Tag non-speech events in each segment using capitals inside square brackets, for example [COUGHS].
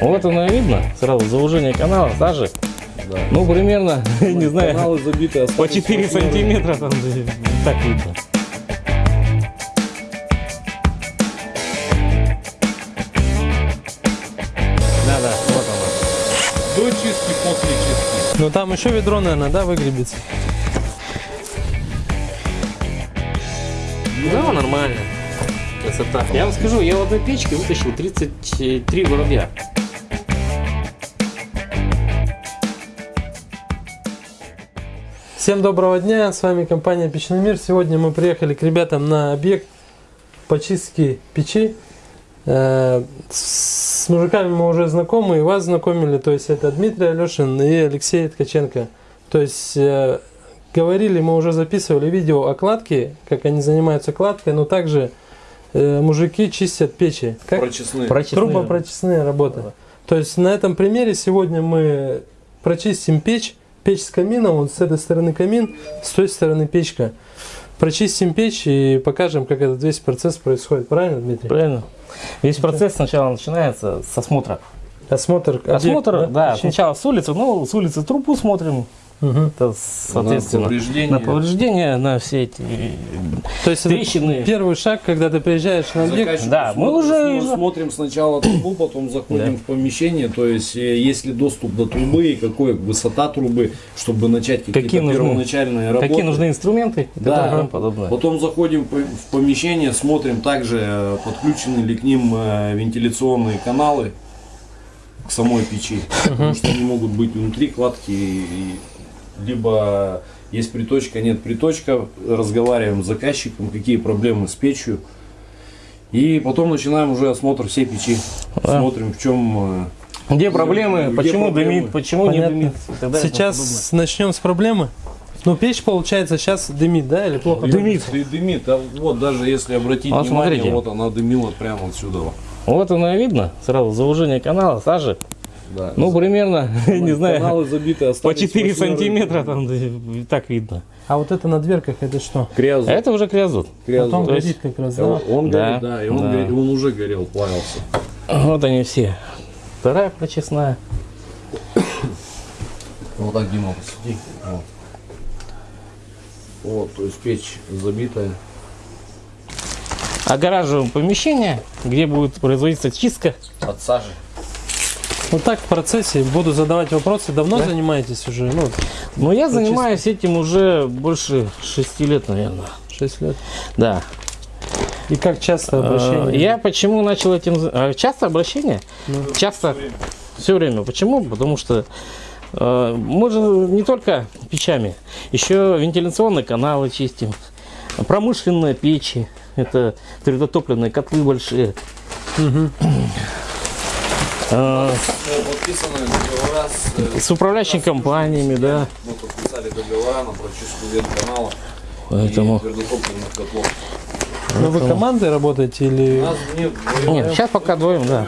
Вот оно и видно, сразу заужение канала, сажи. Да. Ну, примерно, [LAUGHS] не знаю, Каналы забиты по 4 сантиметра там да, так видно. Да-да, вот оно. До чистки, после чистки. Ну там еще ведро, наверное, да, выгребется? Да, нормально. Красота. Я вам скажу, я в одной печке вытащил 33 воробья. Всем доброго дня, с вами компания Печный мир. Сегодня мы приехали к ребятам на объект по чистке печи. Э, С мужиками мы уже знакомы и вас знакомили, то есть это Дмитрий Алешин и Алексей Ткаченко. То есть э, говорили, мы уже записывали видео о кладке, как они занимаются кладкой, но также э, мужики чистят печи. Как? Прочесные. Прочистные. Трубопрочистные работы. То есть на этом примере сегодня мы прочистим печь. Печь с камином, вот с этой стороны камин, с той стороны печка. Прочистим печь и покажем, как этот весь процесс происходит. Правильно, Дмитрий? Правильно. Весь процесс сначала начинается с осмотра. Осмотр. объекта, Осмотр, да, печи? сначала с улицы, ну, с улицы трубу смотрим, Мгм. это, соответственно, повреждения. на повреждения, на все эти То есть трещины. первый шаг, когда ты приезжаешь на объект. Да, мы уже- смо- смотрим сначала трубу, потом заходим Да. в помещение, то есть э, есть ли доступ до трубы и какой высота трубы, чтобы начать какие-то Какие нужны- первоначальные работы. Какие нужны инструменты Да. подобное. Потом заходим в помещение, смотрим также, э, подключены ли к ним э, вентиляционные каналы к самой печи, потому что они могут быть внутри кладки, и- либо есть приточка, нет приточка, разговариваем с заказчиком, какие проблемы с печью. И потом начинаем уже осмотр всей печи. Да. Смотрим, в чем э, Где проблемы, Где почему проблемы? дымит, почему Понятно. не дымит. Сейчас начнем с проблемы. Ну, печь, получается, сейчас дымит, да, или плохо? Дымит. Ды- дымит. А вот даже если обратить Вот внимание, смотрите. вот она дымила прямо отсюда. вот. Вот оно и видно, сразу заужение канала, сажи. Да. Ну, примерно, [LAUGHS] не знаю, Каналы забиты, по остались 4 восьмеры. сантиметра там так видно. А вот это на дверках, это что? Крязу. Это уже криозот. Потом то есть- горит как раз, да? Он, он Да, горит, да, и он, да. горит, он уже горел, плавился. Вот они все. Вторая прочесная. Вот так, Дима, посиди. Вот. Вот, то есть печь забитая. Огораживаем помещение, где будет производиться чистка. От сажи. Вот так в процессе буду задавать вопросы. Давно Да. занимаетесь уже? Ну, Но я занимаюсь этим уже больше 6 лет, наверное. 6 лет. Да. И как часто Э, обращение? Я почему начал этим... э, Часто обращение? Часто. Все время. Почему? Потому что э, мы же не только печами, еще вентиляционные каналы чистим, промышленные печи, это твердотопливные котлы большие. Мгм. [CLEARS THROAT] Подписаны договора с... С управляющими компаниями, да. Мы подписали договора на прочистку ветканалов Поэтому... котлов. Ну, вы командой работаете У или нас нет... Нет, сейчас пока двоем, да.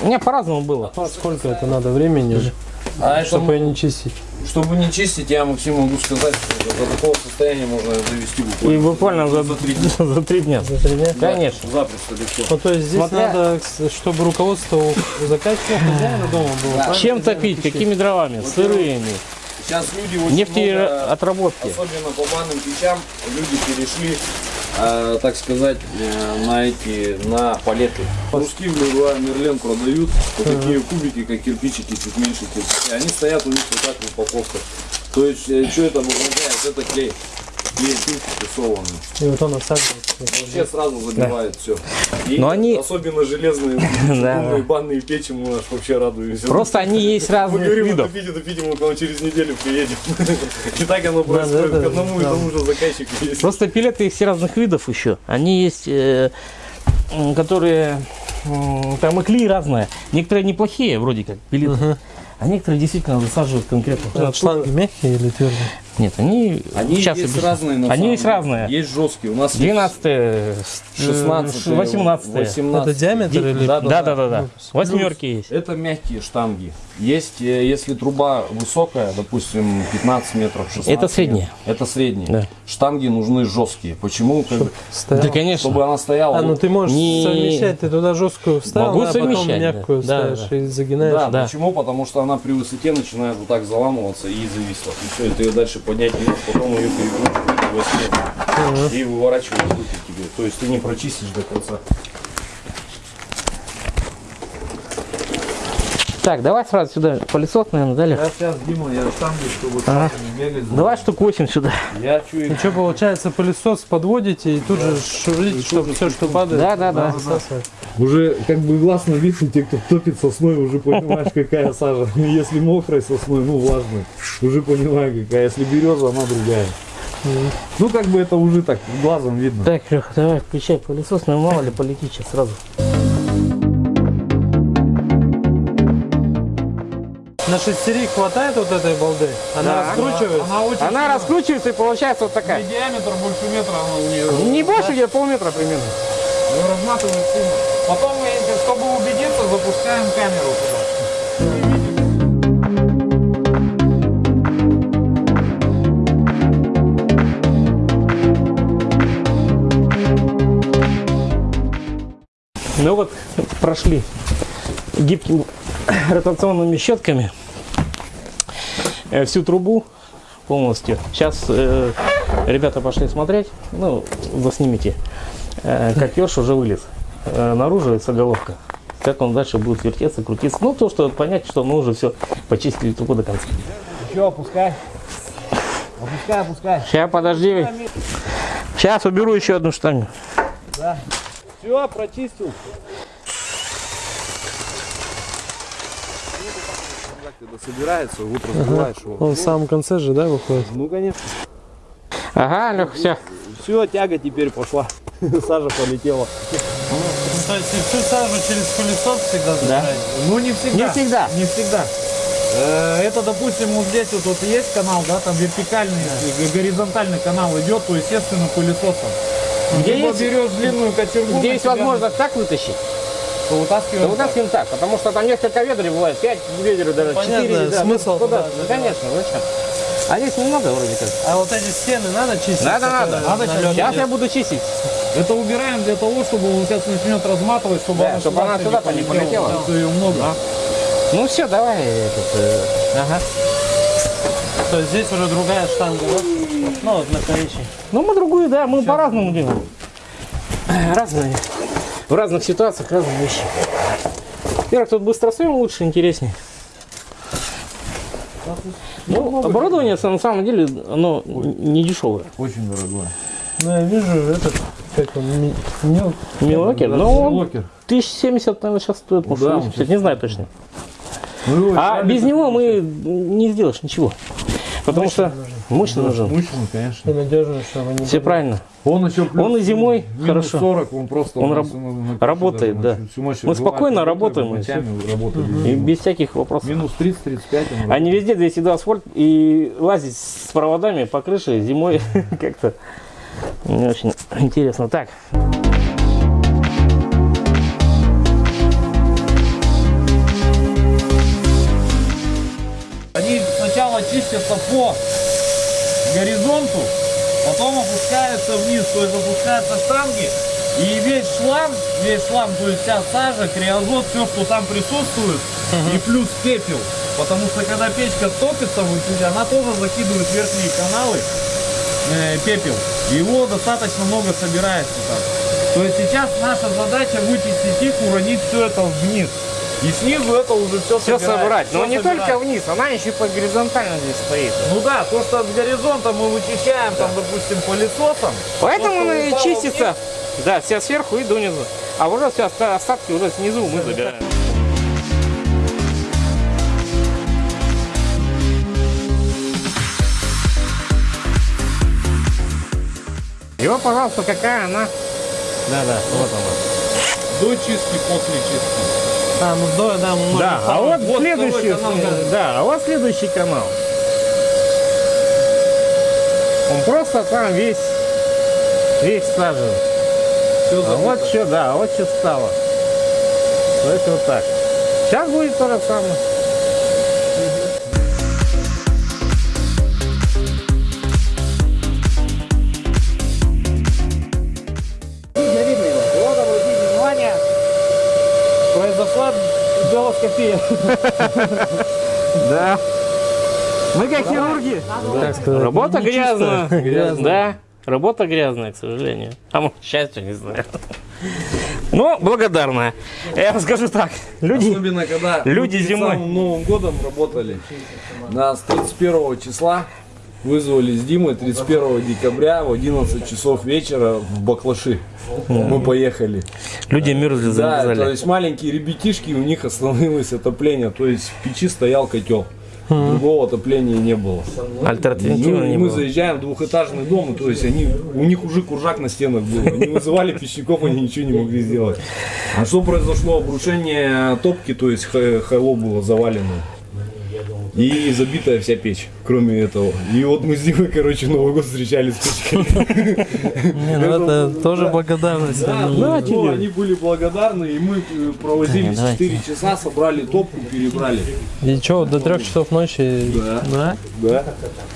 У меня по-разному было. А сколько это надо времени уже, А это чтобы ее не чистить? Чтобы не чистить, я Максим могу сказать, что до такого состояния можно довести буквально. И буквально за, за три дня. [LAUGHS] за три дня. За три дня? Конечно. Запросто легко. Ну, то есть здесь Смотря- надо, чтобы руководство у заказчика, хозяина дома было. правильно? Чем топить? Какими дровами? Сырыми. Сейчас люди очень много, Нефтеотработки. особенно по банным печам, люди перешли, э, так сказать, э, на эти, на палеты. Русские в Леруа Мерлен продают вот такие кубики, как кирпичики, чуть меньше кирпичи. Они стоят у них вот так в упаковках. То есть, что это обозначает? Это клей. Клей прессованный. И вот он осаживается. Вообще сразу забивает все. И Но они- особенно железные [LAUGHS] Да. умные банные печи мы аж вообще радуемся. Просто они есть мы разных говорим, видов. допить, допить, мы к вам через неделю приедем. [LAUGHS] И так оно Да, происходит. да, К одному и да. тому же заказчику есть. Просто пилеты есть разных видов еще. Они есть, э, которые там и клей разные. Некоторые неплохие, вроде как пилеты. А некоторые действительно засаживают конкретно. Шланги мягкие или твердые? Нет, они, Они сейчас есть объясню. разные на Они самом есть деле. разные. Есть жесткие. У нас 12 16 18 Это диаметр или? Да, да, да, да. Восьмерки есть. Это мягкие штанги. Есть, э, если труба высокая, допустим, 15 метров, 16 Это средняя. Это средняя. Да. Штанги нужны жесткие. Почему? Как бы, Стоял. Да, конечно. чтобы она стояла. А, ну ты можешь Не- совмещать, ты туда жесткую вставил, Могу а потом мягкую да. Да, ставишь и загинаешь. Да, Да. почему? Потому что она при высоте начинает вот так заламываться и зависла. И все, и ты ее дальше поднять можешь, потом ее перекручиваешь во сне и выворачиваешь руки тебе. То есть ты не прочистишь до конца. Так, давай сразу сюда пылесос, наверное, дали. Я сейчас, Дима, я штанги, чтобы Ага. не бегать. Давай штук 8 сюда. Я чую. Ну что, получается, пылесос подводите и тут же шурите, чтобы все, что падает, Да, да, да. Уже как бы гласно видно, те, кто топит сосной, уже понимаешь, какая сажа. [LAUGHS] Если мокрай сосной, ну влажной, уже понимаю, какая. Если береза, она другая. Ну, как бы это уже так глазом видно. Так, Леха, давай включай пылесос, ну мало ли полетит сейчас сразу. На шестерик хватает вот этой балды? Она Да. раскручивается? Она очень Она раскручивается и получается вот такая. диаметр больше метра она у нее. Не больше, где полметра примерно. Ее разматывает сильно. Потом, чтобы убедиться, запускаем камеру туда. Ну вот, прошли гибкими [COUGHS] ротационными щетками э, всю трубу полностью. Сейчас э, ребята пошли смотреть, ну, заснимите, э, как еж уже вылез. Э, наружу это головка. Как он дальше будет вертеться, крутиться. Ну, то, что понять, что мы уже все почистили трубу до конца. Еще опускай. Опускай, опускай. Сейчас, подожди. Сейчас уберу еще одну штангу. Все, прочистил. Когда собирается, вот разбиваешь его. Он в самом конце же, да, выходит? Ну, конечно. Ага, Лех, все. Все, тяга теперь пошла. [LAUGHS] Сажа полетела. То есть и всю сажу через пылесос всегда забираете? Ну, не всегда. Не всегда. Не всегда. Э, Это, допустим, вот здесь вот, вот есть канал, да, там вертикальный, э, горизонтальный канал идет, то, естественно, пылесосом. Где Либо есть- берешь длинную кочергу, Где есть себя, возможность так вытащить, вытаскиваем. то вытаскиваем так, потому что там несколько ведер бывает, 5 ведер даже, Понятно, 4. Да, смысл ну, туда Ну, конечно, зачем? А здесь немного вроде как. А вот эти стены надо чистить? Надо, надо. на лёд Сейчас идет? я буду чистить. Это убираем для того, чтобы он сейчас начнет разматывать, чтобы Да, она чтобы она сюда-то не полетела. Да, ее много. Ну все, давай этот. э, ага. То есть здесь уже другая штанга, да? Ну вот на коричневой. Ну мы другую, да, мы по-разному делаем. Разные. В разных ситуациях разные вещи. Во-первых, тут быстросъем лучше, интереснее. Ну, оборудование на самом деле, оно не дешевое. Очень дорогое. Ну я вижу этот, как он, ми- мел. Милокер, но он Локер. 1070, наверное, сейчас стоит, может, Да, 80, не знаю точно. Ну, А без него мы не сделаешь ничего. Потому что мощный нужен. Мощный, конечно. И надежно, чтобы не Все правильно. Он еще плюс Он и зимой минус хорошо. 40, он просто Он раб- на- работает, на- да. всю Мы спокойно работаем, и работаем. И без всяких вопросов. Минус 30-35 он А не везде 202 асфальт и лазить с проводами по крыше зимой [LAUGHS] как-то не очень интересно. Так, Они сначала чистятся по горизонту, потом опускаются вниз, то есть опускаются штанги, и весь шлам, весь шлам, то есть вся сажа, криозот, все, что там присутствует, и плюс пепел. Потому что когда печка топится, она тоже закидывает верхние каналы э, пепел. Его достаточно много собирается там. То есть сейчас наша задача вычистить их, уронить все это вниз. И снизу это уже все все собрать. Но не собирать. только вниз, она еще и по горизонтально здесь стоит. Ну да, то, что с горизонта мы вычищаем, там, допустим, пылесосом. Поэтому она и чистится. Да, вся сверху и донизу. А уже все оста- остатки уже снизу мы забираем. И вот, пожалуйста, какая она. Да, да, вот она. До чистки, после чистки. А, ну да, да, а вот, вот следующий, канал, да. да, а вот следующий канал. Он просто там весь, весь сажен. Всё А вот что, да, а вот что стало. То есть вот так. Сейчас будет то же самое. [LAUGHS] Да. Мы как хирурги. Работа [LAUGHS] грязная. грязная. Да, работа грязная, к сожалению. А может, к счастью, не знаю. [LAUGHS] Но благодарная. Я вам скажу так. Люди, Особенно, когда Люди зимой. самым Новым годом работали. Нас 31 числа вызвали с Димой 31 декабря в 11 часов вечера в Баклаши. Мы поехали. Люди мерзли, Да, то замерзали. есть маленькие ребятишки, у них остановилось отопление. То есть в печи стоял котел. Другого отопления не было. Альтернативы Ну, не мы было. заезжаем в двухэтажный дом, то есть они, у них уже куржак на стенах был. Они вызывали пищников, они ничего не могли сделать. А что произошло? Обрушение топки, то есть хайло было завалено. И забитая вся печь, кроме этого. И вот мы с Димой, короче, Новый год встречали с печкой. Не, ну это тоже благодарность. Да, Они- ну, ну, они были благодарны, и мы э, провозили Давайте. 4 часа, собрали топку, перебрали. И что, до трех часов ночи? Да. Да? Да.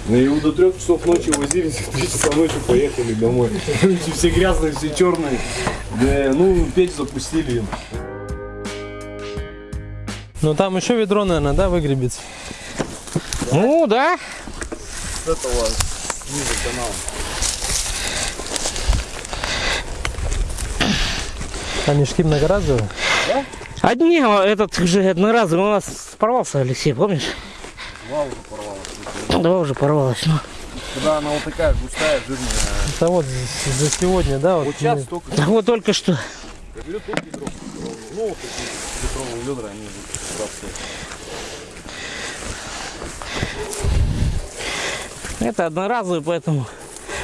Ну и до трех часов ночи возились, в 3 часа ночи поехали домой. Короче, все грязные, все черные. Да, ну, печь запустили им. Ну там еще ведро, наверное, да, выгребется? Ну да. С этого ниже канала. Они шки многоразовые? Одни, а этот же одноразовый у нас порвался, Алексей, помнишь? Два уже порвалось. Два уже порвалось. Ну. Когда она вот такая густая, жирная. Это вот за сегодня, да? Вот, Вот сейчас только Так вот только что. тут. Ну, вот такие литровые ведра, они вот сюда стоят. Это одноразовый, поэтому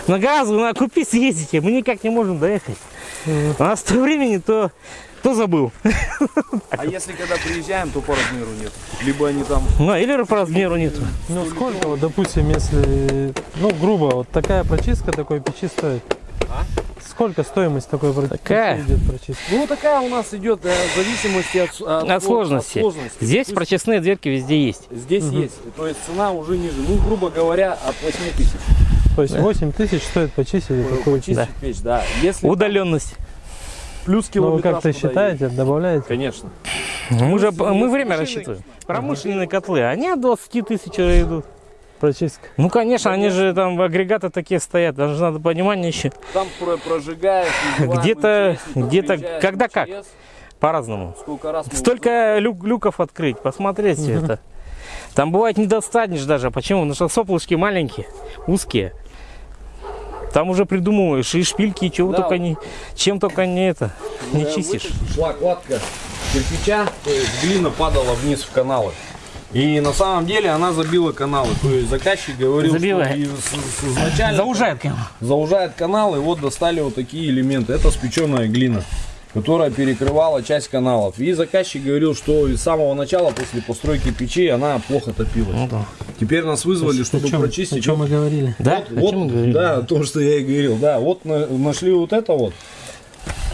многоразовый надо купить, съездите. Мы никак не можем доехать. У нас то времени, то, то забыл. А если когда приезжаем, то по размеру нет. Либо они там Ну, или по размеру нету. Ну сколько, вот, допустим, если, ну грубо, вот такая прочистка такой печи стоит? Сколько стоимость такой про- Такая? идет прочистка? Ну, такая у нас идет э, в зависимости от, от, От сложности. от сложности. Здесь есть прочестные дверки везде есть. Здесь есть. То есть цена уже ниже. Ну, грубо говоря, от 8 тысяч. То есть 8 тысяч стоит почистить такую Почистить Да. печь, да. Если Удаленность. плюс Ну вы километраж как-то туда считаете, добавляете? есть. Конечно. Мы же мы время рассчитываем. Промышленные котлы, они от 20 тысяч идут. Прочистка. Ну, конечно, они же там агрегаты такие стоят, даже надо понимание еще Там про- прожигаешь, Где-то- где-то когда как. По-разному. Сколько раз мы Столько люк- люков открыть, посмотреть все это. [LAUGHS] Там бывает не достанешь даже. Почему? Потому что соплышки маленькие, узкие. Там уже придумываешь и шпильки, и чего Да. только не, чем только не это, не чистишь. Шла кладка кирпича, то есть глина падала вниз в каналы. И на самом деле она забила каналы. То есть заказчик говорил, Забивает. что изначально Заужает прямо. заужает канал, и вот достали вот такие элементы. Это спеченная глина, которая перекрывала часть каналов. И заказчик говорил, что с самого начала, после постройки печи, она плохо топилась. Ну да. Теперь нас вызвали, чтобы о чем, прочистить. О чем мы говорили? Да? Вот, О чем мы говорили? да, то, что я и говорил. Да, вот на- нашли вот это вот.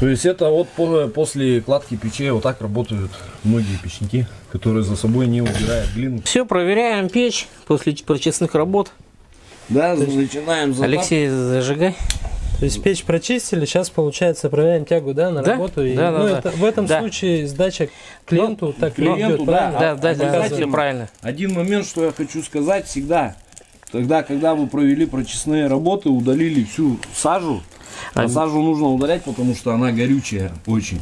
То есть это вот по- после кладки печей вот так работают многие печники, которые за собой не убирают глину. Все, проверяем печь после прочистных работ. Да, начинаем затап. Алексей, зажигай. То есть печь прочистили, сейчас получается проверяем тягу, да, на Да? работу. И, Да, да, ну, да. это, в этом Да. случае сдача клиенту так клиенту, идет, да. правильно? Да, да, да, все правильно. Один момент, что я хочу сказать всегда. Тогда, когда вы провели прочистные работы, удалили всю сажу, а сажу нужно удалять, потому что она горючая очень.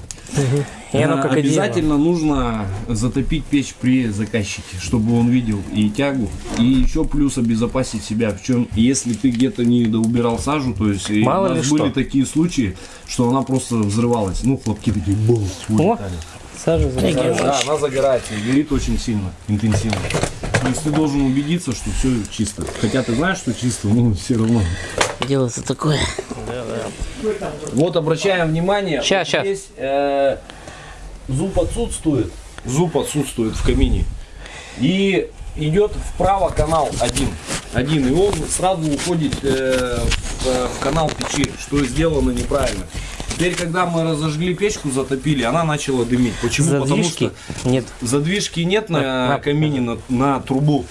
И оно как. Обязательно нужно затопить печь при заказчике, чтобы он видел и тягу, и еще плюс обезопасить себя. В чем, если ты где-то не доубирал сажу, то есть Мало у нас были что. такие случаи, что она просто взрывалась. Ну, хлопки такие бум, улетали. Сажа за- Да, она загорается и горит очень сильно, интенсивно. То есть ты должен убедиться, что все чисто. Хотя ты знаешь, что чисто, но все равно. Делается такое. Вот обращаем внимание. Щас, вот щас. Здесь э, зуб отсутствует. Зуб отсутствует в камине. И идет вправо канал один. Один. И он сразу уходит э, в, в канал печи, что сделано неправильно. Теперь, когда мы разожгли печку, затопили, она начала дымить. Почему? Задвижки Потому что нет. задвижки нет на, На- на- камине, на, на трубу.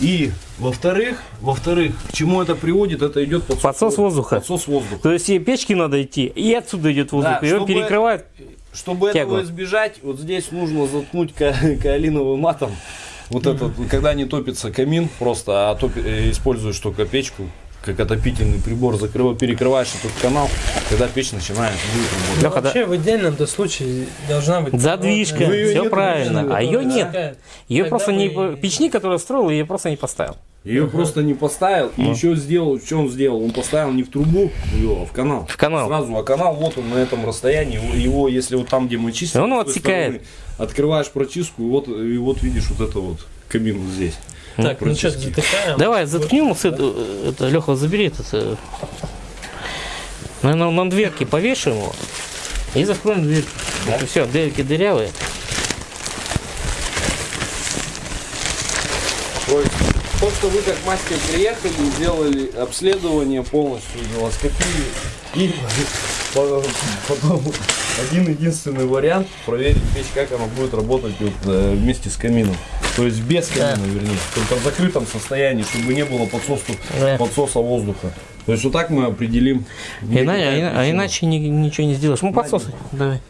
И во-вторых, во-вторых, к чему это приводит? Это идет подсос, Подсос воздуха. Подсос воздуха. То есть и печки надо идти, и отсюда идет воздух. Да, и чтобы- перекрывает Чтобы Тягу. этого избежать, вот здесь нужно заткнуть ка- каолиновым матом. Вот этот, когда не топится камин, просто а топи- э, используешь только печку, как отопительный прибор, закрыва- перекрываешь этот канал, когда печь начинает будет работать. Вообще в идеальном-то случае должна быть... Задвижка, Ну, все нет, правильно. А ее нет. такая. Ее Тогда просто не мы- печник, который строил, ее просто не поставил. Ее просто не поставил, и еще сделал, что он сделал? Он поставил не в трубу ее, а в канал. В канал. Сразу, а канал вот он на этом расстоянии, его, его, если вот там, где мы чистим, он отсекает. стороны, открываешь прочистку, и вот, и вот видишь вот это вот кабину вот здесь. Так, ну что, затыкаем. Давай, заткнем. с это, это, Леха, забери этот. э, Наверное, на дверки повешаем его. И закроем дверь. Все, дверки дырявые. То есть, то, что вы как мастер приехали, сделали обследование полностью, гелоскопию, и по- потом один единственный вариант проверить печь, как она будет работать вот, э, вместе с камином. То есть без камина, вернее, только в закрытом состоянии, чтобы не было подсосу- Да. подсоса воздуха. То есть вот так мы определим. Ина- а, а иначе ни- ничего не сделаешь. Ну, подсос. Давай.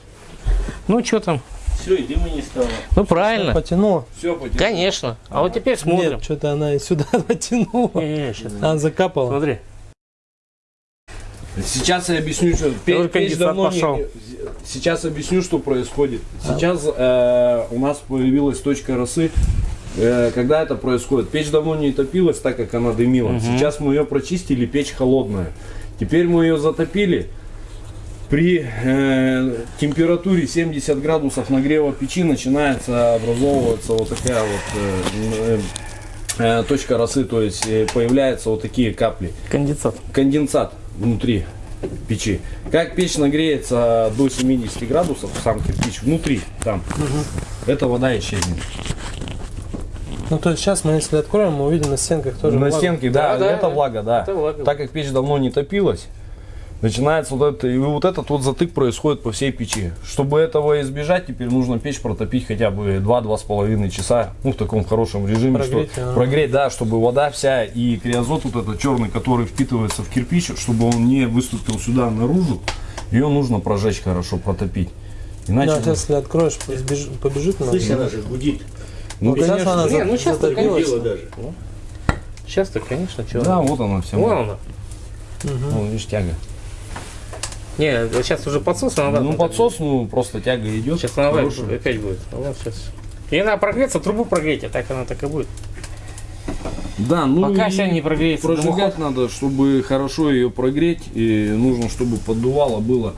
Ну, что там? Все, и дыма не стало. Ну, правильно. Потянула. Все, потом. Конечно. А вот теперь смотрим. Нет, что-то она и сюда [LAUGHS] потянула. Не, щас. Она закапала. Смотри. Сейчас я объясню, что печь конденсат давно не- пошел. Сейчас объясню, что происходит. Сейчас э, у нас появилась точка росы. Э, когда это происходит? Печь давно не топилась, так как она дымила. Сейчас мы ее прочистили, печь холодная. Теперь мы ее затопили. При э, температуре 70 градусов нагрева печи начинается образовываться вот такая вот э, э, точка росы, то есть э, появляются вот такие капли Конденсат. конденсат внутри печи. Как печь нагреется до 70 градусов, сам кирпич внутри, там, эта вода исчезнет. Ну, то есть сейчас мы, если откроем, мы увидим на стенках тоже На влагу. стенке, да, Да, да, это влага, да. это влага. Так как печь давно не топилась, начинается вот это, и вот этот вот затык происходит по всей печи. Чтобы этого избежать, теперь нужно печь протопить хотя бы 2-2,5 часа, ну, в таком хорошем режиме, Прогреть, что, ага. прогреть, да, чтобы вода вся и криозот вот этот черный, который впитывается в кирпич, чтобы он не выступил сюда наружу, ее нужно прожечь хорошо, протопить. Иначе, Да, сейчас, если откроешь, сбеж- побежит она. Слышь, она же гудит. ну, сейчас конечно, она Не, за- ну затопилась. конечно. даже. Сейчас-то, конечно, что. да, вот она вся. Вон она. Вон, видишь, тяга. Не, сейчас уже подсос, надо. Ну, подсос, ну, просто тяга идет. Сейчас она Хорошая. опять будет. Ну, вот сейчас. И надо прогреться, трубу прогреть, а так она так и будет. Да, ну Пока вся не прогреется. Прожигать надо, чтобы хорошо ее прогреть, и нужно, чтобы поддувало было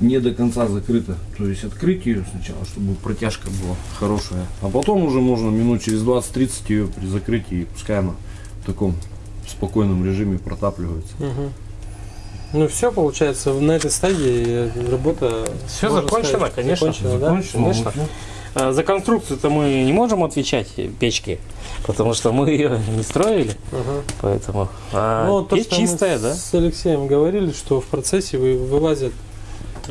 не до конца закрыто. То есть открыть ее сначала, чтобы протяжка была хорошая. А потом уже можно минут через 20-30 ее при закрытии, и пускай она в таком спокойном режиме протапливается. Мгм. Ну все, получается, на этой стадии работа... Можно закончено, сказать, конечно. закончена, да? Закончено, конечно. ну, А, За конструкцию-то мы не можем отвечать печки, потому что мы ее не строили, Ага. поэтому. А Ну, то, печь чистая, да? с Алексеем говорили, что в процессе вы, вылазят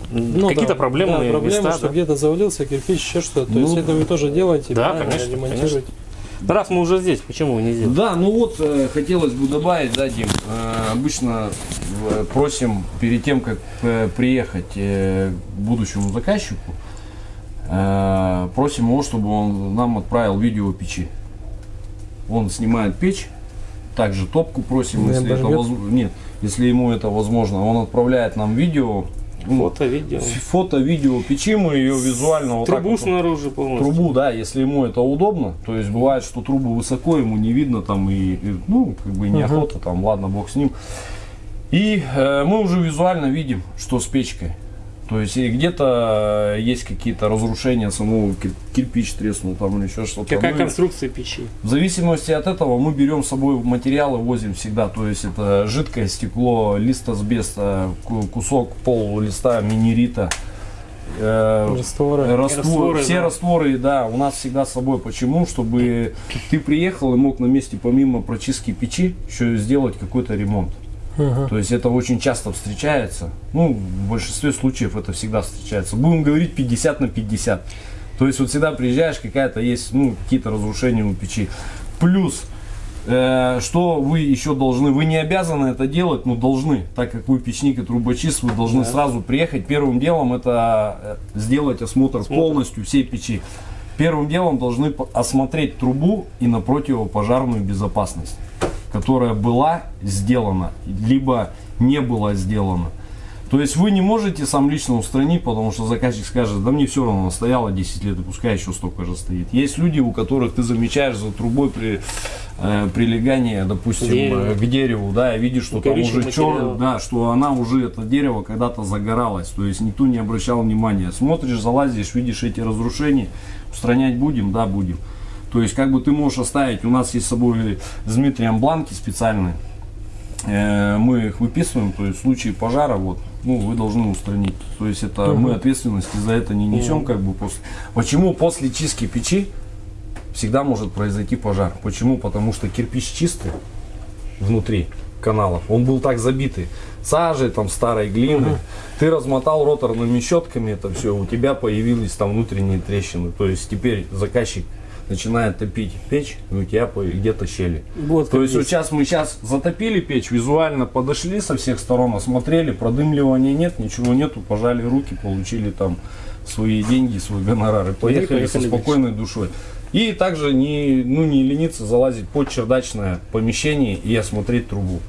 ну, Какие-то да, проблемные да, проблемы, места, что да? где-то завалился кирпич, еще что-то. То Ну, есть это вы тоже делаете, Да, правильно, конечно, ремонтируете. Ну, Раз мы уже здесь, почему не сделать? Да, ну вот э, хотелось бы добавить, да, Дим, э, обычно э, просим перед тем, как э, приехать э, к будущему заказчику, э, просим его, чтобы он нам отправил видео печи. Он снимает печь, также топку просим, Не если это воз- нет, если ему это возможно, он отправляет нам видео, Фото, видео. фото, видео печи, мы ее визуально вот так Трубу вот снаружи полностью. трубу, да, если ему это удобно, то есть бывает, что трубу высоко, ему не видно там и, и, ну, как бы неохота, там, ладно, бог с ним. И э, мы уже визуально видим, что с печкой. То есть и где-то э, есть какие-то разрушения самого кир- кирпич треснул там или еще что-то. Какая Ну, конструкция печи? в зависимости от этого мы берем с собой материалы, возим всегда. То есть это жидкое стекло, лист асбеста, ку- кусок пол листа минерита, э, Растворы. раствор- Растворы, все да. растворы, да, у нас всегда с собой. Почему? Чтобы ты приехал и мог на месте помимо прочистки печи еще сделать какой-то ремонт. Ага. То есть это очень часто встречается. Ну, в большинстве случаев это всегда встречается. Будем говорить 50 на 50. То есть вот всегда приезжаешь, какая-то есть, ну, какие-то разрушения у печи. Плюс Э, что вы еще должны? Вы не обязаны это делать, но должны, так как вы печник и трубочист, вы должны сразу приехать. Первым делом это э, сделать осмотр, полностью всей печи. Первым делом должны осмотреть трубу и на противопожарную безопасность, которая была сделана, либо не была сделана. То есть вы не можете сам лично устранить, потому что заказчик скажет, да мне все равно, она стояла 10 лет, и пускай еще столько же стоит. Есть люди, у которых ты замечаешь за трубой при э, прилегание, допустим, Дерево. э, к дереву, да, и видишь, что там Горючий уже черный, да, что она уже, это дерево когда-то загоралось, то есть никто не обращал внимания. Смотришь, залазишь, видишь эти разрушения, устранять будем, да, будем. То есть как бы ты можешь оставить, у нас есть с собой с Дмитрием бланки специальные, Э, мы их выписываем, то есть в случае пожара, вот, ну, вы должны устранить. То есть это мы ответственности за это не несем, как бы после. Почему после чистки печи всегда может произойти пожар? Почему? Потому что кирпич чистый внутри каналов, он был так забитый сажей, там старой глины. Ты размотал роторными щетками это все, у тебя появились там внутренние трещины. То есть теперь заказчик начинает топить печь, и у тебя где-то щели. Вот То как есть вот есть. сейчас мы сейчас затопили печь, визуально подошли со всех сторон, осмотрели, продымливания нет, ничего нету, пожали руки, получили там свои деньги, свой гонорар и поехали, поехали со дальше. спокойной душой. И также не, ну, не лениться залазить под чердачное помещение и осмотреть трубу.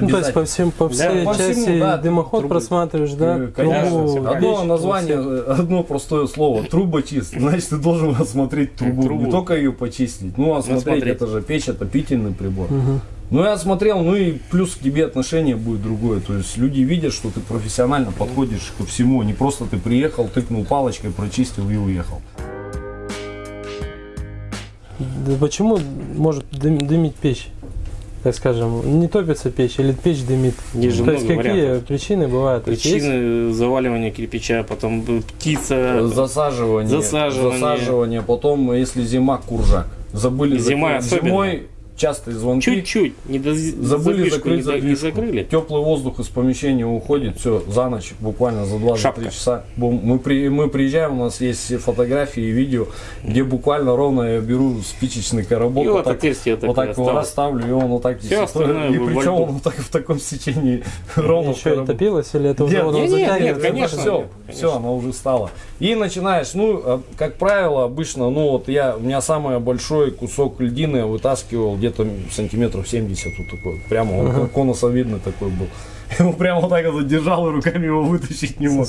Ну, то есть по, всем, по всей по всему, части да, дымоход трубы. просматриваешь, да? Конечно, трубу, одно название, э, одно простое слово, трубочист, значит ты должен [LAUGHS] осмотреть трубу, Трубу. не только ее почистить, ну осмотреть, Осмотреть. это же печь, отопительный прибор. Ну я осмотрел, ну и плюс к тебе отношение будет другое, то есть люди видят, что ты профессионально подходишь ко всему, не просто ты приехал, тыкнул палочкой, прочистил и уехал. Да почему может дым- дымить печь? Так скажем, не топится печь или печь дымит? Есть же То есть какие вариантов. причины бывают? То есть Причины заваливания кирпича, потом птица. Засаживание, Засаживание. засаживание, потом если зима куржак, забыли Зима закрыть. особенно. зимой частые звонки. Чуть-чуть не доз- Забыли закрыть не, до- не закрыли. Теплый воздух из помещения уходит, все, за ночь, буквально за 2-3 Шапка. часа. Бум, Мы, при, мы приезжаем, у нас есть все фотографии и видео, где буквально ровно я беру спичечный коробок, И вот вот так, отверстие вот так его расставлю, и он вот так остальное И причем он вот так в таком сечении [LAUGHS] ровно Еще и коробок. топилось или это уже Нет, вот не, он нет, нет, конечно. все, нет, все, она уже стала. И начинаешь, ну, а, как правило, обычно, ну, вот я, у меня самый большой кусок льдины я вытаскивал где-то сантиметров 70, вот такой, прямо, он как конусовидный такой был. Его прямо вот так вот держал и руками его вытащить не мог.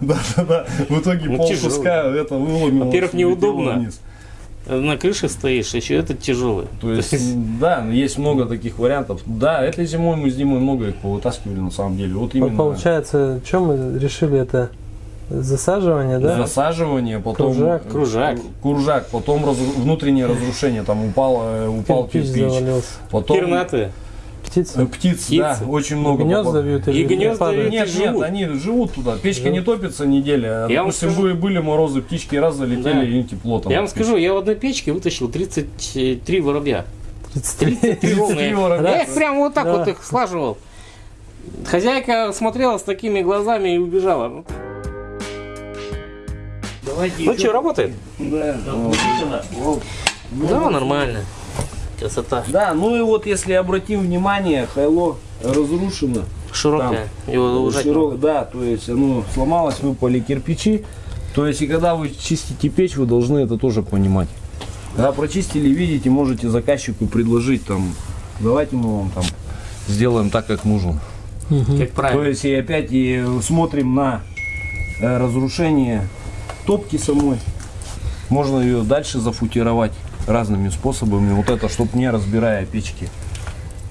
Да, [LAUGHS] да, да. В итоге Ну, пол куска это выломило. Во-первых, неудобно. вниз. На крыше стоишь, еще этот тяжелый. То есть, да, есть много таких вариантов. Да, этой зимой мы с Димой много их повытаскивали на самом деле. Вот именно Получается, что мы решили это? Засаживание, да? засаживание, потом Кружак. э, Кружак. куржак, потом раз- внутреннее разрушение, там упал, э, упал Кирпич кирпич, завалился. потом Пернатые. э, Птицы. птиц, Птицы. да, очень много. Гнезда попад- вьют И гнезда падают? вьют. Нет, нет, живут. они живут туда. Печка Живут. не топится неделя. Я вам скажу- были, были морозы, птички раз залетели, Да. и тепло там. Я вам скажу, я в одной печке вытащил 33 воробья. 33. 33 ровные. воробья. Я их прям вот так Да. вот их слаживал. Хозяйка смотрела с такими глазами и убежала. Ну, Ну что, работает? Да. Да, нормально. Красота. Да, ну и вот если обратим внимание, хайло разрушено. Широкая. Его ужать Широко, да, то есть оно сломалось, выпали кирпичи. То есть и когда вы чистите печь, вы должны это тоже понимать. Когда прочистили, видите, можете заказчику предложить там, давайте мы вам там сделаем так, как нужно. Как То правильно. есть и опять и смотрим на э, разрушение топки самой. Можно ее дальше зафутировать разными способами. Вот это, чтобы не разбирая печки.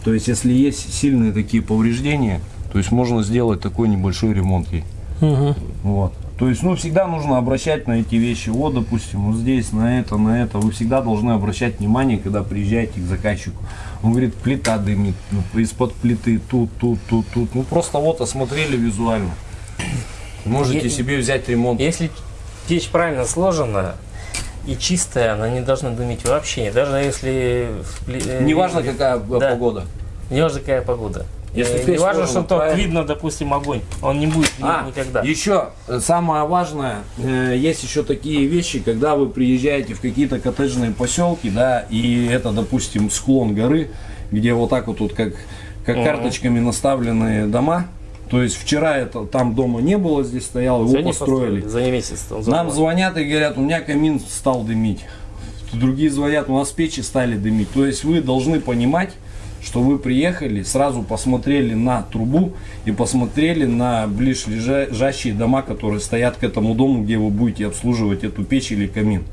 То есть, если есть сильные такие повреждения, то есть можно сделать такой небольшой ремонт ей. Мгм. Вот. То есть, ну, всегда нужно обращать на эти вещи. Вот, допустим, вот здесь, на это, на это. Вы всегда должны обращать внимание, когда приезжаете к заказчику. Он говорит, плита дымит, ну, из-под плиты, тут, тут, тут, тут. Ну, просто вот осмотрели визуально. Можете Е- себе взять ремонт. Если печь правильно сложена и чистая, она не должна дымить вообще. Даже если... э, Неважно, какая э, Да. погода. Неважно, какая погода. Если в не важно, что тут правильно. видно, допустим, огонь. Он не будет А, никогда. еще э, самое важное, э, есть еще такие вещи, когда вы приезжаете в какие-то коттеджные поселки, да, и это, допустим, склон горы, где вот так вот, вот как, как Мгм. карточками наставленные дома. То есть вчера это там дома не было, здесь стоял, его построили. За месяц. Нам звонят и говорят, у меня камин стал дымить. Другие звонят, у нас печи стали дымить. То есть вы должны понимать, что вы приехали, сразу посмотрели на трубу и посмотрели на ближайшие дома, которые стоят к этому дому, где вы будете обслуживать эту печь или камин.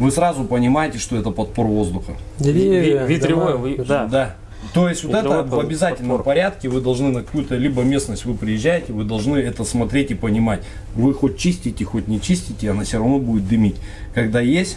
Вы сразу понимаете, что это подпор воздуха. Деревья, Ви- ветревой, дома, вы- держи. да. Да. То есть вот это в обязательном подпор. порядке вы должны на какую-то либо местность вы приезжаете, вы должны это смотреть и понимать. Вы хоть чистите, хоть не чистите, она все равно будет дымить. Когда есть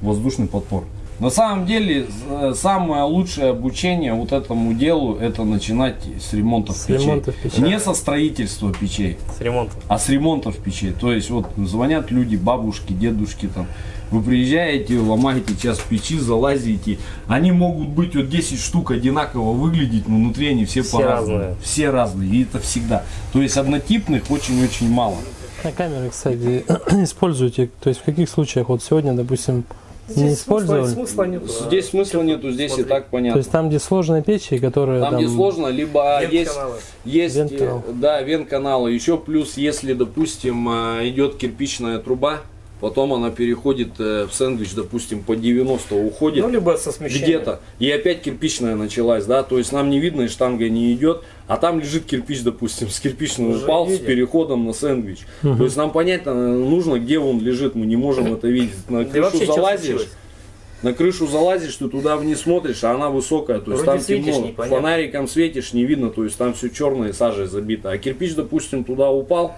воздушный подпор. На самом деле э, самое лучшее обучение вот этому делу это начинать с ремонтов С печей. ремонтов печей. Не со строительства печей, С ремонтом. а с ремонтов печей. То есть вот звонят люди, бабушки, дедушки там. Вы приезжаете, ломаете час печи, залазите. Они могут быть вот 10 штук одинаково выглядеть, но внутри они все, Все по-разному. разные. Все разные. И это всегда. То есть однотипных очень-очень мало. На камеры, кстати, [CLEARS THROAT] используйте. То есть в каких случаях? Вот сегодня, допустим, не использовали. смысла нет. Здесь смысла нету, здесь и так То понятно. есть там, где сложные печи, которые Там, где сложно, либо есть, есть Вент-канал. э, да, вент-каналы. Еще плюс, если, допустим, э, идет кирпичная труба, потом она переходит э, в сэндвич, допустим, по 90 уходит. Ну, либо со смещением. где-то, и опять кирпичная началась, да, то есть нам не видно, и штанга не идет, а там лежит кирпич, допустим, с кирпичного Уже упал с видим. переходом на сэндвич. То есть нам понятно нужно, где он лежит, мы не можем это видеть. На крышу залазишь, на крышу залазишь, ты туда вниз смотришь, а она высокая, то есть Вроде там темно, фонариком светишь, не видно, то есть там все черное сажей забито. А кирпич, допустим, туда упал,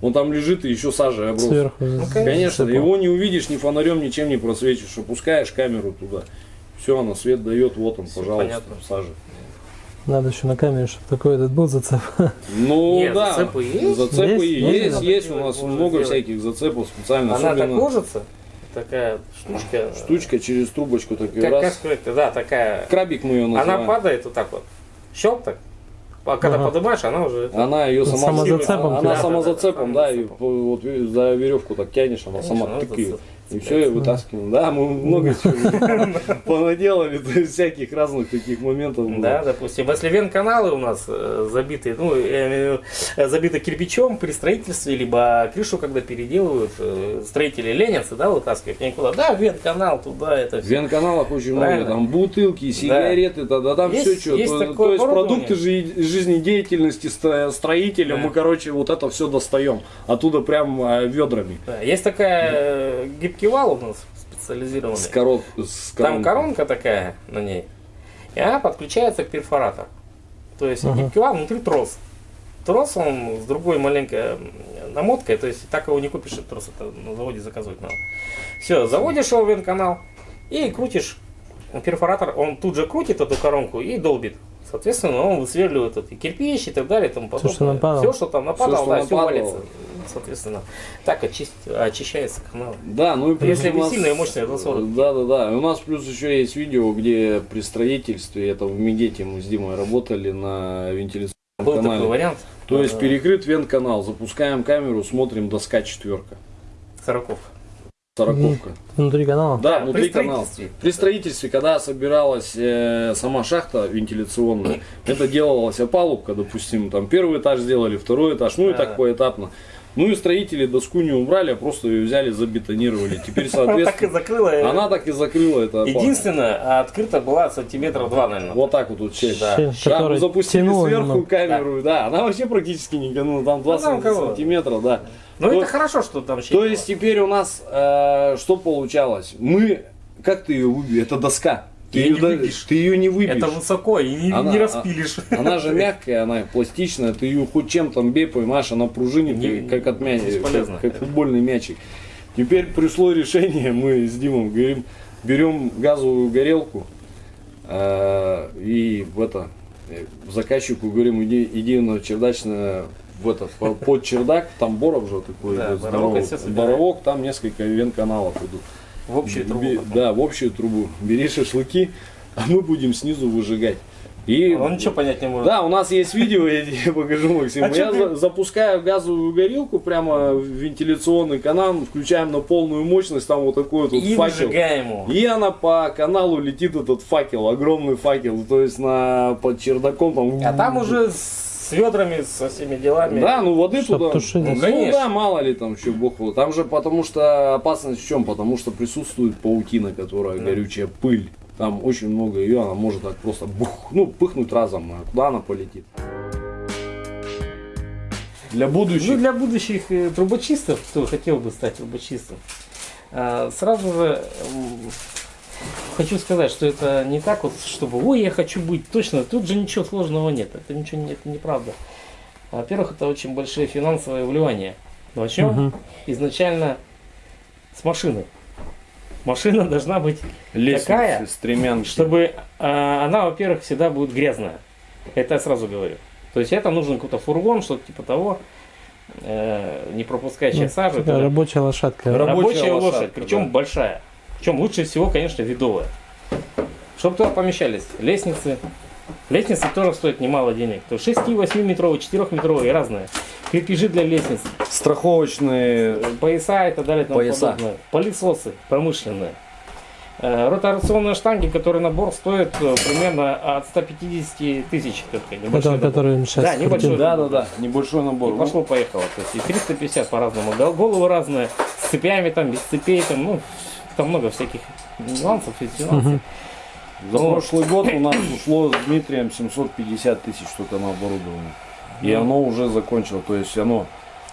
он там лежит и еще сажей оброс. сверху. Конечно, засыпал. его не увидишь ни фонарем, ничем не просветишь. Опускаешь камеру туда. Все, она свет дает, вот он, пожалуйста, понятно. сажа. Надо еще на камере, чтобы такой этот был зацеп. Ну Нет, да, зацепы есть? зацепы Есть? есть, Есть? есть, у нас сделать. много всяких зацепов специально. Она так особенно ложится, такая штучка. штучка через трубочку так и Как, как раз. сказать, да, такая. Крабик мы ее называем. Она падает вот так вот. Щелк так. А когда Ага. поднимаешь, она уже. Она ее сама Самозацепом Она тянет. самозацепом, Да, да, да, и вот за веревку так тянешь, она Конечно, сама она тык и, все, и вытаскиваем. Да, мы много чего [LAUGHS] понаделали, всяких разных таких моментов. Да, допустим, если вен-каналы у нас э, забиты, ну, в э, забиты кирпичом при строительстве, либо крышу, когда переделывают, э, строители ленятся, да, вытаскивают никуда. Да, вен-канал туда, это В все. вен-каналах очень много, там бутылки, сигареты, да, там все что. то, есть продукты жи- жизнедеятельности стро- строителя, мы, короче, вот это все достаем. Оттуда прям ведрами. Есть такая гибкий вал у нас специализированный. С корот, с Там коронкой. коронка такая на ней, и она подключается к перфоратору. То есть Ага. гибкий вал внутри трос. Трос он с другой маленькой намоткой, то есть так его не купишь, этот трос это на заводе заказывать надо. Все, заводишь его в вент-канал и крутишь перфоратор, он тут же крутит эту коронку и долбит. Соответственно, он высверливает это, и кирпич и так далее и тому подобное. что нападало. Все, что там нападало, что да, все нападало. валится. Соответственно, так очист- очищается канал. Да, ну и плюс Если нас- сильные мощные засоры. Да, да, да. И у нас плюс еще есть видео, где при строительстве, это в Мегете мы с Димой работали на вентиляционном Был канале. такой вариант. То есть перекрыт вент-канал, запускаем камеру, смотрим доска четверка, Сороковка. Сороковка. Внутри канала. Да, внутри при канала. строительстве. При строительстве, когда собиралась э, сама шахта вентиляционная, это делалась опалубка, допустим, там первый этаж сделали, второй этаж, ну и так поэтапно. Ну и строители доску не убрали, а просто ее взяли, забетонировали. Теперь, [LAUGHS] Она так и соответственно, закрыла. она так и закрыла это. Единственное, а открыта была сантиметра два, наверное. Вот так вот, вот часть. Да. Да, мы запустили сверху камеру, да. она вообще практически не ну, там 20 там кого? сантиметров, да. Но То- это хорошо, что там То есть теперь у нас э, что получалось? Мы, как ты ее выбьешь? Это доска. Ты ее, не выбьешь. ты ее не выбьешь. Это высоко и не, Она- не распилишь. Она же [LAUGHS] мягкая, она пластичная, ты ее хоть чем там бей, понимаешь, она пружинит, Не- как от бесполезно. как, как футбольный мячик. Теперь пришло решение, мы с Димом говорим, берем газовую горелку э, и в это э, заказчику говорим, иди, иди на чердачное в это, по- под чердак, там боров же такой Да, боровок, здоровый. собираем. боровок, там несколько вен-каналов идут. В общую трубу. Бе-. Да, в общую трубу. Бери шашлыки, а мы будем снизу выжигать. И Он ничего понять не может. да, у нас есть видео, я тебе [LAUGHS] покажу, Максим. А я ты- за- запускаю газовую горелку прямо в вентиляционный канал, включаем на полную мощность, там вот такой вот, вот И факел. его. И она по каналу летит этот факел, огромный факел, то есть на под чердаком там. А там уже с ведрами, со всеми делами. Да, ну воды Чтоб туда. тушить. Ну, Ну, конечно. да, мало ли там еще бог его. Там же потому что опасность в чем? Потому что присутствует паутина, которая горючая пыль. Там очень много ее, она может так просто бух, ну, пыхнуть разом, а куда она полетит. Для Ну, будущих. для будущих э, трубочистов, кто хотел бы стать трубочистом, а, сразу же хочу сказать, что это не так вот, чтобы, ой, я хочу быть точно, тут же ничего сложного нет, это ничего не, это неправда. Во-первых, это очень большие финансовые вливания. Начнем Мгм. изначально с машины. Машина должна быть Лестницы, такая, стремянки. чтобы а, она, во-первых, всегда будет грязная. Это я сразу говорю. То есть это нужен какой-то фургон, что-то типа того, э, не пропускающая Ну, сажу. это рабочая лошадка. Раб- рабочая рабочая лошадь, лошадка, причем да. большая. Причем лучше всего, конечно, видовая. Чтобы туда помещались лестницы. Лестницы тоже стоят немало денег. То 6-8 метровые, 4 метровые, разные. Крепежи для лестниц, Страховочные. пояса и так далее и тому Пояса. подобное. Пылесосы промышленные. Э, Ротационные штанги, которые набор стоит э, примерно от 150 тысяч. Это который сейчас Да, небольшой. Да, да, да. Небольшой набор. И пошло-поехало. То есть и 350 по-разному. Гол- Головы разные, с цепями там, без цепей, там, ну, там много всяких нюансов и нюансов. За прошлый год у нас ушло с Дмитрием 750 тысяч только на оборудование. И Ну. оно уже закончило. То есть оно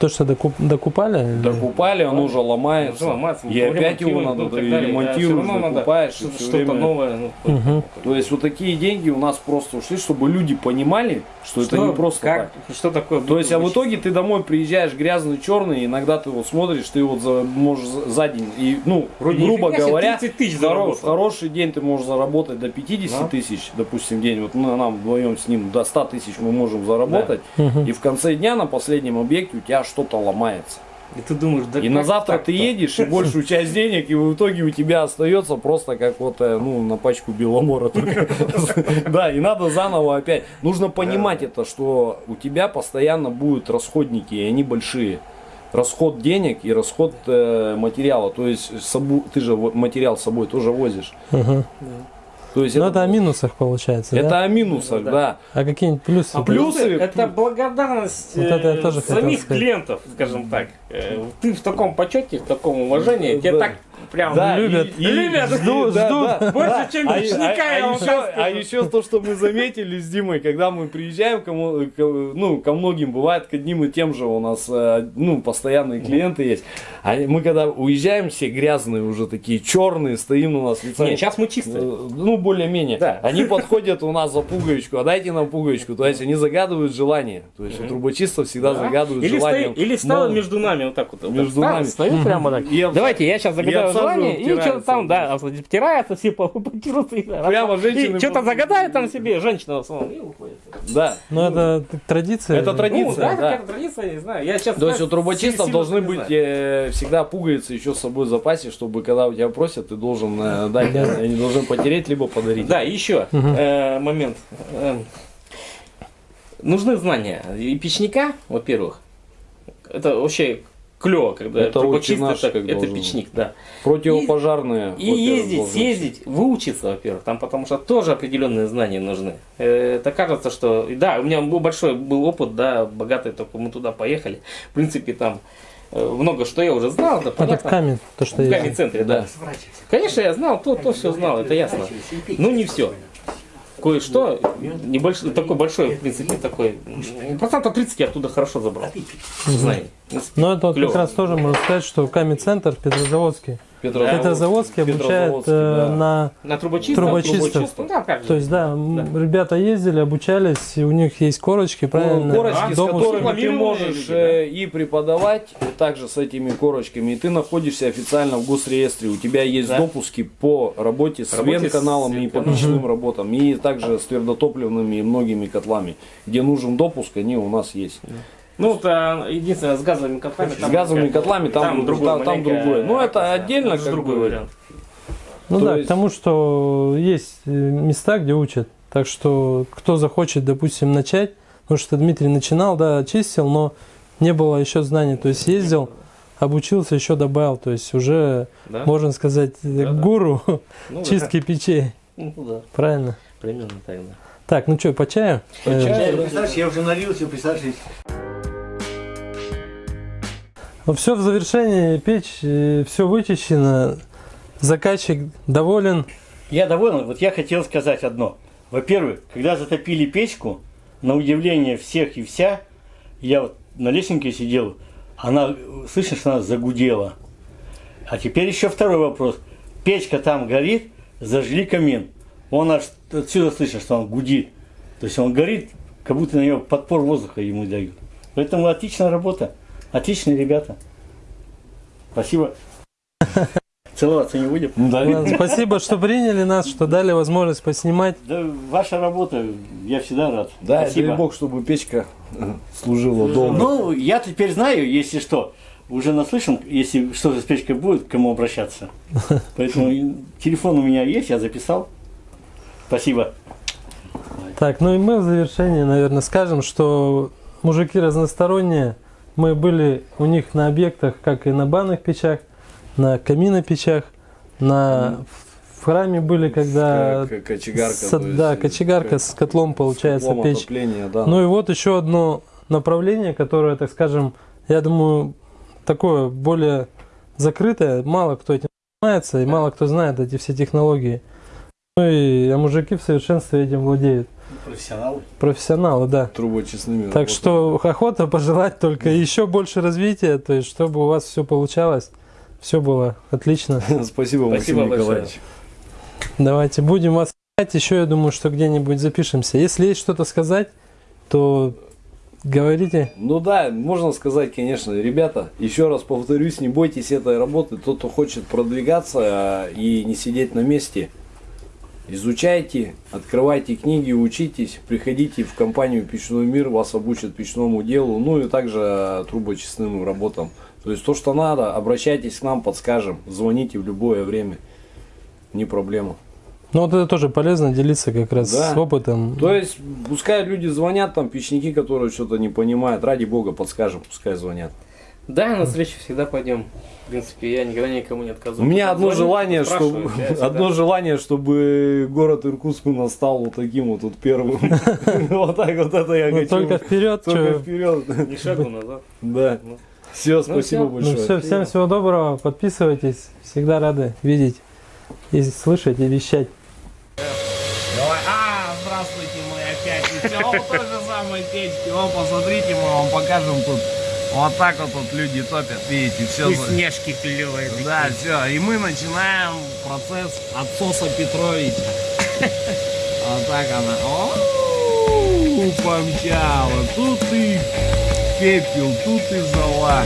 То, что докуп- докупали? докупали, оно уже ломается. Уже ломается, И опять его надо ну, да. Да, докупаешь. Что-то время- новое. ну, [LAUGHS] Мгм. То есть вот такие деньги у нас просто ушли, чтобы люди понимали, что, это что- не просто как, так. Что такое? То есть, а в итоге ты домой приезжаешь грязный, черный, и иногда ты вот смотришь, ты вот за, можешь за, день, и, ну, Вроде грубо говоря, 30 тысяч хоро- заработал. в хороший день ты можешь заработать до 50 Да. тысяч, допустим, день. Вот мы, нам вдвоем с ним до 100 тысяч мы можем заработать. Мгм. И в конце дня на последнем объекте у тебя что-то ломается. И ты думаешь, да И на завтра ты едешь, и большую часть денег, и в итоге у тебя остается просто как вот, э, ну, на пачку беломора только. Да, и надо заново опять. Нужно понимать это, что у тебя постоянно будут расходники, и они большие. Расход денег и расход э, материала. То есть собу- ты же вот материал с собой тоже возишь. То есть Ну, это, это о минусах получается, это да? о минусах, Да. да. А какие-нибудь плюсы? А плюсы- это благодарность Вот это я э, тоже самих клиентов, скажем так. Э, Ты в таком почете, в таком уважении, тебя Да. так прям Да, любят. и- и- Любят. Ждут, да, ждут. да. Больше, чем А, печника, а- я а вам еще, а еще то, что мы заметили с Димой, когда мы приезжаем, кому, к- ну, ко многим бывает, к одним и тем же у нас, э, ну, постоянные клиенты есть. А мы когда уезжаем, все грязные уже такие, черные, стоим у нас лица. Нет, сейчас мы чистые. Э, Ну, более-менее. Да. Они подходят у нас за пуговичку, а дайте нам пуговичку. То есть они загадывают желание. То есть у трубочистов всегда Да. загадывают или, желание. стоит, или стало между нами вот так вот. Между нами. Стою прямо так. Давайте, я сейчас загадаю желание, и что-то там, да, обтирается, все по- [LAUGHS] потираются. и Прямо женщины что-то загадает там себе, женщина в основном, и уходит. Да. Ну, это традиция. Это традиция. Ну, да, какая-то традиция, не знаю. Я сейчас То есть у трубочистов должны быть э, всегда пуговицы еще с собой в запасе, чтобы когда у тебя просят, ты должен э, дать, они должны потереть, либо подарить. Да, еще э, момент. Нужны знания. И печника, во-первых, это вообще клево, когда Это наше, это, это должно печник, да. Противопожарные. И во-первых, ездить, съездить, выучиться, во-первых, там потому что тоже определенные знания нужны. Это кажется, что, и да, у меня был большой был опыт, да, богатый, только мы туда поехали. В принципе, там э, много что я уже знал, да, Это в понятно. камень, то, что В есть. камень-центре, да. Конечно, я знал, то, то все знал, это ясно. Ну, не все. Кое-что, небольшой, такой большой, в принципе, такой, процентов 30 я оттуда хорошо забрал. Знаний. В принципе, Но это вот как раз тоже можно сказать, что камень-центр Петрозаводский. Петрозаводск. Петрозаводский обучает Петрозаводский, э, да. на... На трубочистов? Трубочистов. Ну, да, как же. То есть, да, м, ребята ездили, обучались, и у них есть корочки, правильно? Корочки, с Допуск. которыми ты можешь э, и преподавать, и также с этими корочками, и ты находишься официально в госреестре. У тебя есть Да. допуски по работе с с венканалами и по печным работам, и также с твердотопливными и многими котлами. Где нужен допуск, они у нас есть. Ну, вот, а, единственное, с газовыми котлами. С газовыми котлами там, там, там маленько, другое. Ну, это да, отдельно это как другой бы. вариант. Ну То да, есть- к тому, что есть э, места, где учат Так что, кто захочет, допустим, начать, потому что Дмитрий начинал, да, чистил, но не было еще знаний. То есть ездил, обучился, еще добавил. То есть уже, Да? можно сказать, гуру Ну, [LAUGHS] чистки печей. да. Ну да, Правильно. примерно так, да. Так, ну что, по чаю? Э, Представляешь, я уже налился, представляешь, Ну, все в завершении, печь, все вычищено, заказчик доволен. Я доволен. Вот я хотел сказать одно. Во-первых, когда затопили печку, на удивление всех и вся, я вот на лесенке сидел, она, что она загудела. А теперь еще второй вопрос. Печка там горит, зажгли камин. Он аж отсюда слышно, что он гудит. То есть он горит, как будто на него подпор воздуха ему дают. Поэтому отличная работа. Отличные ребята. Спасибо. [LAUGHS] Целоваться не будем? Ладно, Спасибо, что приняли нас, что дали возможность поснимать. Да, ваша работа, я всегда рад. Да, Спасибо. дай бог, чтобы печка э, служила долго. Ну, я теперь знаю, если что, уже наслышан, если что-то с печкой будет, к кому обращаться. [LAUGHS] Поэтому телефон у меня есть, я записал. Спасибо. Так, ну и мы в завершении, наверное, скажем, что мужики разносторонние. Мы были у них на объектах, как и на банных печах, на каминопечах, на в храме были, когда кочегарка. с- да, кочегарка с котлом получается теплом печь. отопления, да. Ну и вот еще одно направление, которое, так скажем, я думаю, такое более закрытое. Мало кто этим занимается и мало кто знает эти все технологии. Ну и а мужики в совершенстве этим владеют. Профессионалы. Профессионалы, да. трубочистными. Так что охота пожелать только еще больше развития, то есть чтобы у вас все получалось, все было отлично. [LAUGHS] Спасибо, Максим Спасибо большое. Николаевич. Давайте будем вас искать. Еще я думаю, что где-нибудь запишемся. Если есть что-то сказать, то говорите. Ну да, можно сказать, конечно, ребята, еще раз повторюсь, не бойтесь этой работы. Тот, кто хочет продвигаться а, и не сидеть на месте, изучайте, открывайте книги, учитесь, приходите в компанию Печной мир, вас обучат печному делу, ну и также трубочистным работам. То есть то, что надо, обращайтесь к нам, подскажем, звоните в любое время, не проблема. Ну вот это тоже полезно делиться как раз Да. с опытом. То есть, пускай люди звонят, там, печники, которые что-то не понимают, ради бога, подскажем, пускай звонят. Да, на встречу всегда пойдем. В принципе, я никогда никому не У отказываю. меня одно желание, чтобы одно желание, чтобы город Иркутск у нас стал вот таким вот, вот первым. [LAUGHS] Вот так вот это я Ну, хочу. только вперед. Только вперед. Ни шагу назад. Да. Ну. Все, спасибо. Ну большое. все, всем всего доброго. Подписывайтесь. Всегда рады видеть и слышать и вещать. Давай. А, здравствуйте, мы опять. Все, вот той же самой печки. О, посмотрите, мы вам покажем тут. Вот так вот тут люди топят, видите, все. Снежки клевые. Да, все. И мы начинаем процесс отсоса Петровича. [LAUGHS] Вот так она. О, помчала. Тут и пепел, тут и зола.